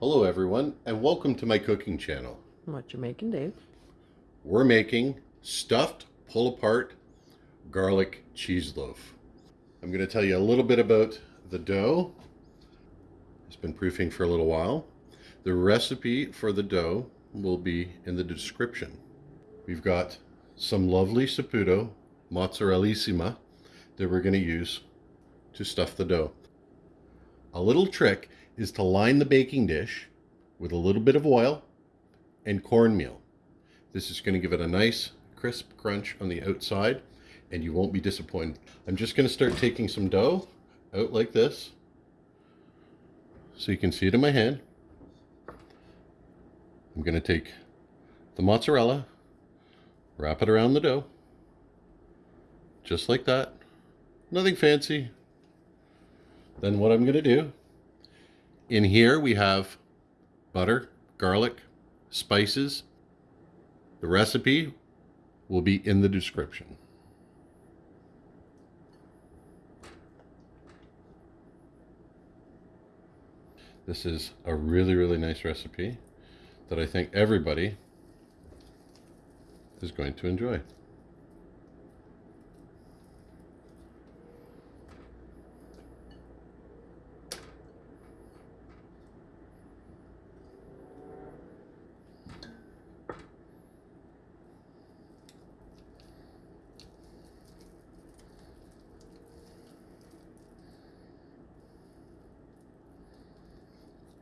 Hello everyone and welcome to my cooking channel. What you making, Dave? We're making stuffed pull apart garlic cheese loaf. I'm going to tell you a little bit about the dough. It's been proofing for a little while. The recipe for the dough will be in the description. We've got some lovely Saputo mozzarellissima that we're going to use to stuff the dough. A little trick is to line the baking dish with a little bit of oil and cornmeal. This is going to give it a nice crisp crunch on the outside and you won't be disappointed. I'm just going to start taking some dough out like this so you can see it in my hand. I'm going to take the mozzarella, wrap it around the dough, just like that. Nothing fancy. Then what I'm going to do, in here we have butter, garlic, spices. The recipe will be in the description. This is a really, really nice recipe that I think everybody is going to enjoy.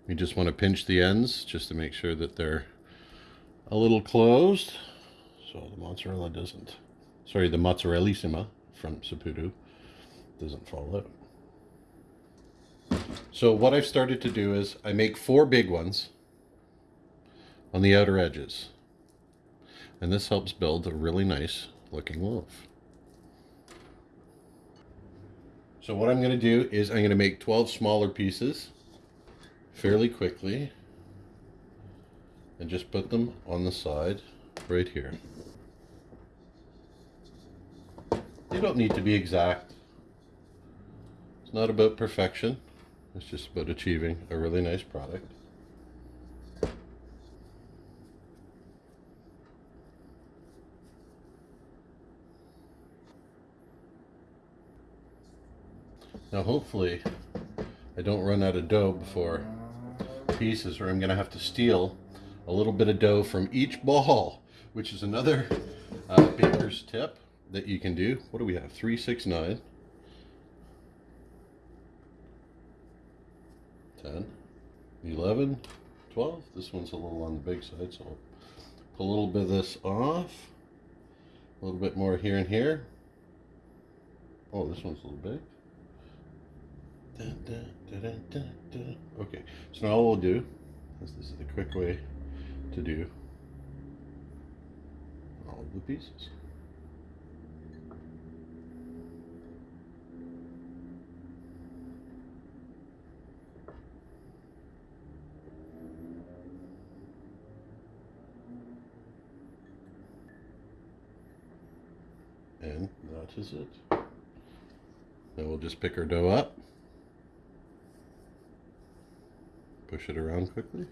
You just want to pinch the ends just to make sure that they're a little closed so the mozzarella doesn't, sorry, the mozzarellissima from Saputo doesn't fall out. So what I've started to do is I make four big ones on the outer edges. And this helps build a really nice looking loaf. So what I'm going to do is I'm going to make 12 smaller pieces fairly quickly and just put them on the side right here. You don't need to be exact. It's not about perfection. It's just about achieving a really nice product. Now hopefully I don't run out of dough before pieces or I'm going to have to steal a little bit of dough from each ball, which is another uh, baker's tip that you can do. What do we have? 369. 10, 11, 12. This one's a little on the big side, so I'll pull a little bit of this off. A little bit more here and here. Oh, this one's a little big. Okay, so now all we'll do is this is the quick way to do all of the pieces. And that is it. Then we'll just pick our dough up. Push it around quickly.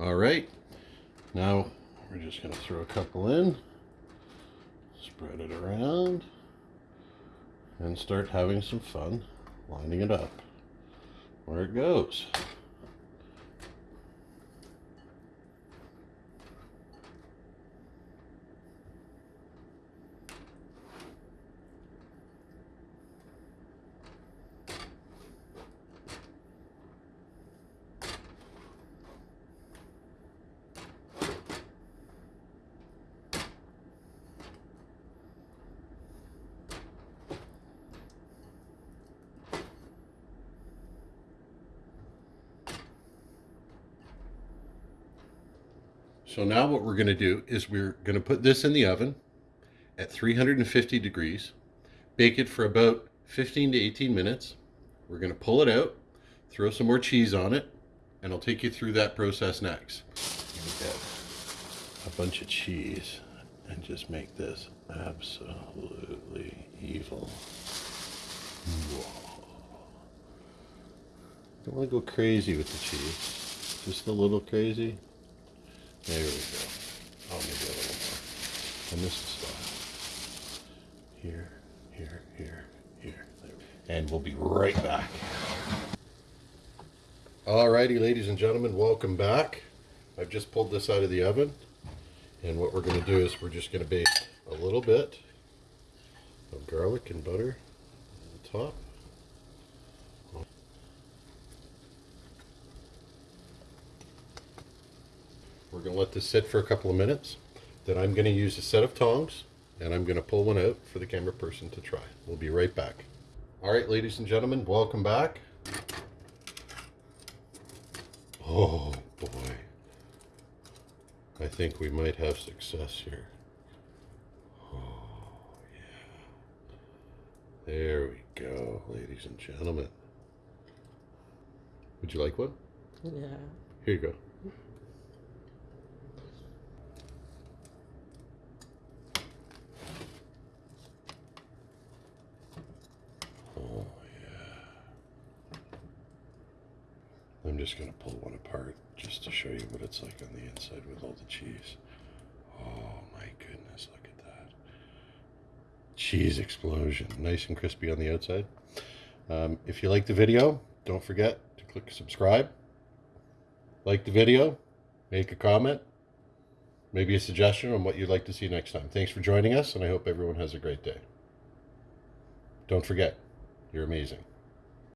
All right. Now we're just going to throw a couple in, spread it around, and start having some fun lining it up where it goes. So now what we're going to do is we're going to put this in the oven at 350 degrees, bake it for about 15 to 18 minutes. We're going to pull it out, throw some more cheese on it, and I'll take you through that process next. A bunch of cheese and just make this absolutely evil. Whoa. Don't want to go crazy with the cheese. Just a little crazy. There we go. Maybe a little more. And this is stuff. Here, here, here, here. There we And we'll be right back. Alrighty, ladies and gentlemen, welcome back. I've just pulled this out of the oven. And what we're going to do is we're just going to bake a little bit of garlic and butter on the top. Going to let this sit for a couple of minutes. Then I'm going to use a set of tongs and I'm going to pull one out for the camera person to try. We'll be right back. All right, ladies and gentlemen, welcome back. Oh boy. I think we might have success here. Oh yeah. There we go, ladies and gentlemen. Would you like one? Yeah. Here you go. I'm just going to pull one apart just to show you what it's like on the inside with all the cheese. Oh my goodness, look at that. Cheese explosion. Nice and crispy on the outside. Um, if you like the video, don't forget to click subscribe. Like the video, make a comment, maybe a suggestion on what you'd like to see next time. Thanks for joining us, and I hope everyone has a great day. Don't forget, you're amazing.